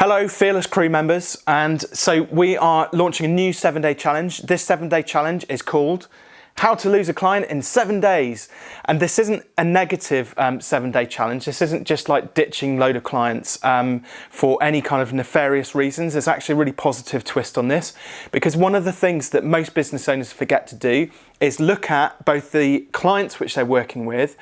Hello Fearless crew members and so we are launching a new seven day challenge. This seven day challenge is called how to lose a client in seven days. And this isn't a negative um, seven day challenge. This isn't just like ditching load of clients um, for any kind of nefarious reasons. There's actually a really positive twist on this because one of the things that most business owners forget to do is look at both the clients which they're working with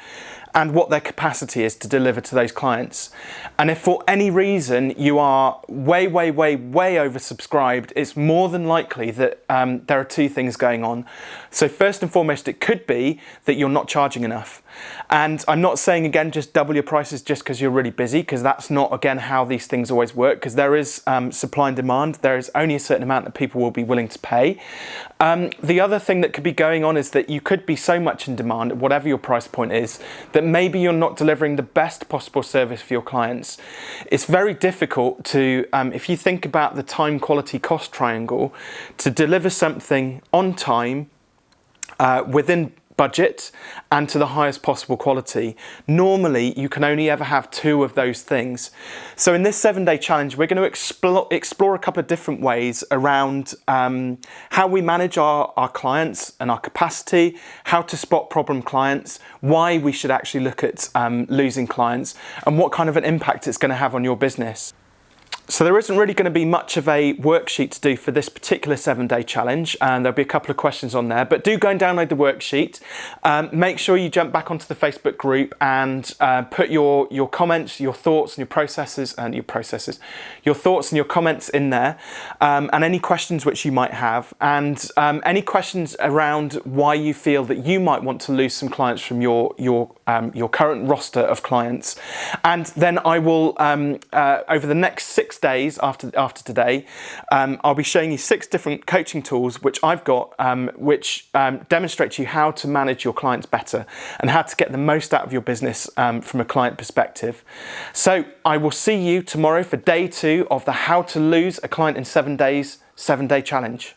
and what their capacity is to deliver to those clients. And if for any reason you are way, way, way, way oversubscribed, it's more than likely that um, there are two things going on. So first and foremost, it could be that you're not charging enough. And I'm not saying again, just double your prices just because you're really busy, because that's not again how these things always work, because there is um, supply and demand. There is only a certain amount that people will be willing to pay. Um, the other thing that could be going on is that you could be so much in demand, at whatever your price point is, that maybe you're not delivering the best possible service for your clients. It's very difficult to, um, if you think about the time quality cost triangle, to deliver something on time uh, within budget and to the highest possible quality. Normally, you can only ever have two of those things. So in this seven day challenge, we're going to explore, explore a couple of different ways around um, how we manage our, our clients and our capacity, how to spot problem clients, why we should actually look at um, losing clients, and what kind of an impact it's going to have on your business. So there isn't really going to be much of a worksheet to do for this particular seven day challenge and there'll be a couple of questions on there but do go and download the worksheet. Um, make sure you jump back onto the Facebook group and uh, put your, your comments, your thoughts and your processes and your processes, your thoughts and your comments in there um, and any questions which you might have and um, any questions around why you feel that you might want to lose some clients from your, your, um, your current roster of clients and then I will um, uh, over the next six days after, after today, um, I'll be showing you six different coaching tools which I've got, um, which um, demonstrate to you how to manage your clients better and how to get the most out of your business um, from a client perspective. So I will see you tomorrow for day two of the How to Lose a Client in Seven Days seven day challenge.